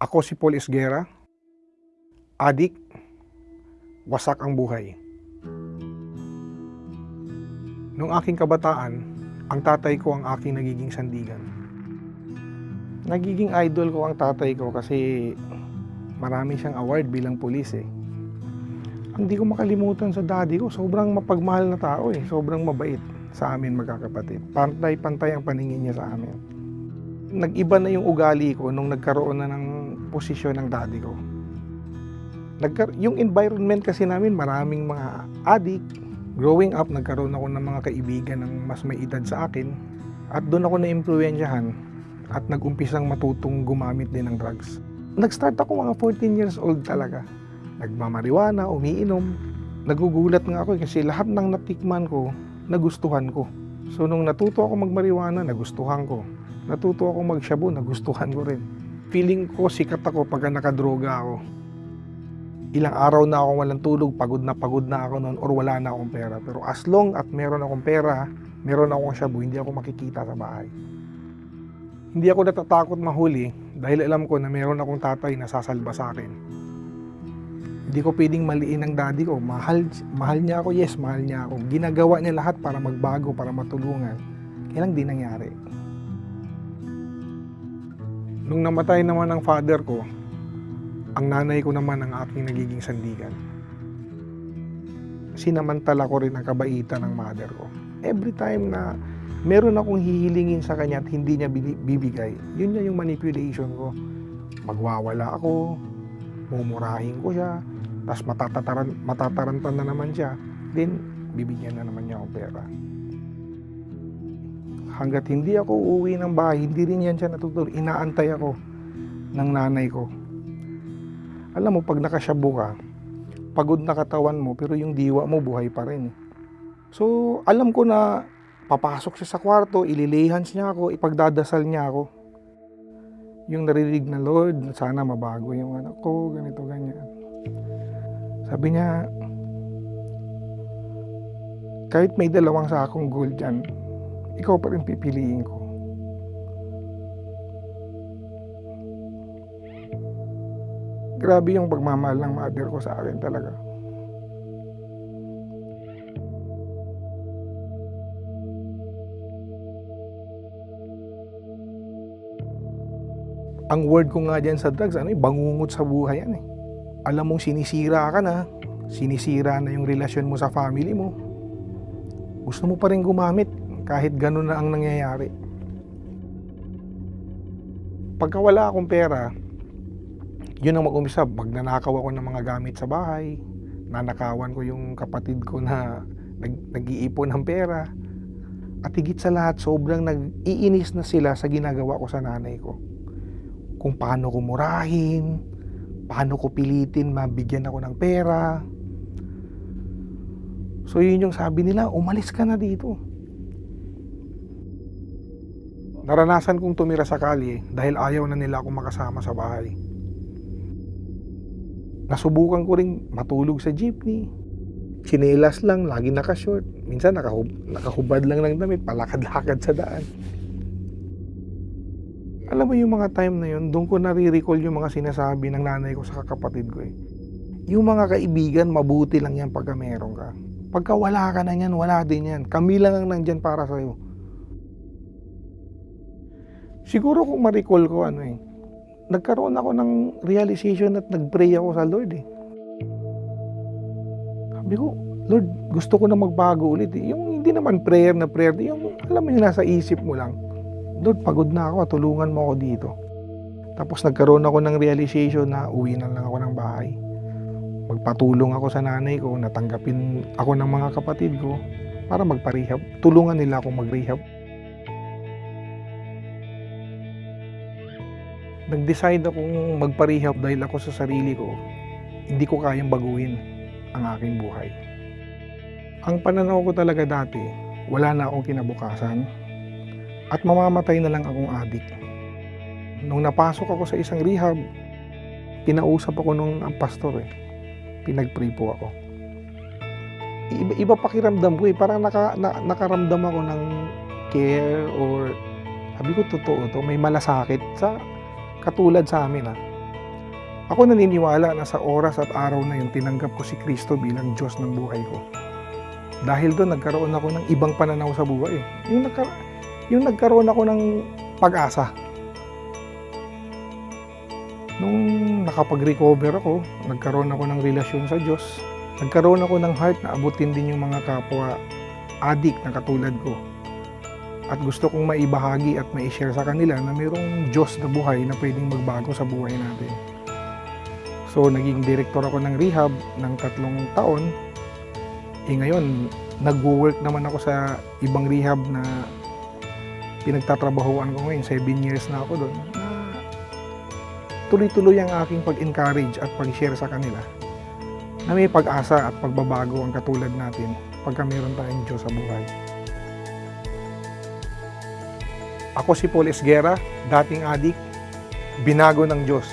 Ako si Paul Esguera, adik, wasak ang buhay. Nung aking kabataan, ang tatay ko ang aking nagiging sandigan. Nagiging idol ko ang tatay ko kasi marami siyang award bilang pulis eh. Ang di ko makalimutan sa daddy ko, sobrang mapagmahal na tao eh. Sobrang mabait sa amin magkakapatid. Pantay-pantay ang paningin niya sa amin. Nag-iba na yung ugali ko nung nagkaroon na ng posisyon ng daddy ko. Nagkar- yung environment kasi namin, maraming mga adik. Growing up, nagkaroon ako ng mga kaibigan ng mas may edad sa akin. At doon ako na-impluensyahan at nag-umpisang matutong gumamit din ng drugs. Nag-start ako mga 14 years old talaga. Nagmamariwana, umiinom. Nagugulat nga ako kasi lahat ng natikman ko, nagustuhan ko. So nung natuto ako magmariwana, nagustuhan ko. Natuto ako magshabu, nagustuhan ko rin. Feeling ko sikat ako pag nakadroga ako. Ilang araw na ako walang tulog, pagod na pagod na ako noon or wala na akong pera. Pero as long at meron akong pera, meron akong shabu, hindi ako makikita sa bahay. Hindi ako natatakot mahuli dahil alam ko na meron akong tatay na sasalba sa akin. Hindi ko pwedeng maliin ang daddy ko. Mahal, mahal niya ako, yes, mahal niya ako. Ginagawa niya lahat para magbago, para matulungan. Kaya lang di nangyari. Nung namatay naman ang father ko, ang nanay ko naman ang aking nagiging sandigan. Sinamantala ko rin ang kabaitan ng mother ko. Every time na meron akong hihilingin sa kanya at hindi niya bibigay, yun na yung manipulation ko. Magwawala ako, mumurahin ko siya, tapos matatataran, matatarantan na naman siya, then bibigyan na naman niya ako pera. Hanggat hindi ako uuwi ng bahay, hindi rin yan siya natutulog. Inaantay ako ng nanay ko. Alam mo, pag nakasyabo ka, pagod na katawan mo, pero yung diwa mo buhay pa rin. eh. So, alam ko na papasok siya sa kwarto, ililihans niya ako, ipagdadasal niya ako. Yung narinig na Lord, sana mabago yung anak ko, ganito, ganyan. Sabi niya, kahit may dalawang sakong gold dyan, ikaw pa rin pipiliin ko. Grabe yung pagmamahal ng mother ko sa akin talaga. Ang word ko nga dyan sa drugs, ano, eh, bangungot sa buhay yan eh. Alam mong sinisira ka na, sinisira na yung relasyon mo sa family mo. Gusto mo pa rin gumamit kahit ganun na ang nangyayari. Pagka wala akong pera, yun ang mag-umpisa. Pag nanakaw ako ng mga gamit sa bahay, nanakawan ko yung kapatid ko na nag, nag-iipon ng pera. At higit sa lahat, sobrang nag-iinis na sila sa ginagawa ko sa nanay ko. Kung paano ko murahin, paano ko pilitin mabigyan ako ng pera. So yun yung sabi nila, umalis ka na dito. Naranasan kong tumira sa kalye dahil ayaw na nila akong makasama sa bahay. Nasubukan ko ring matulog sa jeepney. Chinelas lang, lagi nakashort. Minsan nakahub nakahubad lang ng damit, palakad-lakad sa daan. Alam mo yung mga time na yun, doon ko nare-recall yung mga sinasabi ng nanay ko sa kapatid ko eh. Yung mga kaibigan, mabuti lang yan pagka meron ka. Pagka wala ka na yan, wala din yan. Kami lang ang nandyan para sa'yo. Siguro kung ma-recall ko ano eh, nagkaroon ako ng realization at nag-pray ako sa Lord eh. Sabi ko, Lord, gusto ko na magbago ulit eh. Yung hindi naman prayer na prayer, yung alam mo yung nasa isip mo lang. Lord, pagod na ako, tulungan mo ako dito. Tapos nagkaroon ako ng realization na uwi na lang ako ng bahay. Magpatulong ako sa nanay ko, natanggapin ako ng mga kapatid ko para magparehab. Tulungan nila ako mag-rehab. Nag-decide akong magparehab dahil ako sa sarili ko, hindi ko kayang baguhin ang aking buhay. Ang pananaw ko talaga dati, wala na akong kinabukasan at mamamatay na lang akong adik. Nung napasok ako sa isang rehab, kinausap ako nung ang pastor eh. Pinag-pray po ako. Iba, iba pakiramdam ko eh. Parang naka, na, nakaramdam ako ng care or sabi ko totoo to, may malasakit sa katulad sa amin ah. Ako naniniwala na sa oras at araw na yun, tinanggap ko si Kristo bilang Diyos ng buhay ko. Dahil doon, nagkaroon ako ng ibang pananaw sa buhay. Yung, nagka- yung nagkaroon ako ng pag-asa. Nung nakapag-recover ako, nagkaroon ako ng relasyon sa Diyos. Nagkaroon ako ng heart na abutin din yung mga kapwa adik na katulad ko. At gusto kong maibahagi at ma-share sa kanila na mayroong Diyos na buhay na pwedeng magbago sa buhay natin. So, naging director ako ng rehab ng tatlong taon. Eh ngayon, nag-work naman ako sa ibang rehab na pinagtatrabahoan ko ngayon. Seven years na ako doon. Tuloy-tuloy ang aking pag-encourage at pag-share sa kanila na may pag-asa at pagbabago ang katulad natin pagka meron tayong Diyos sa buhay. Ako si Paul Esguera, dating adik, binago ng Diyos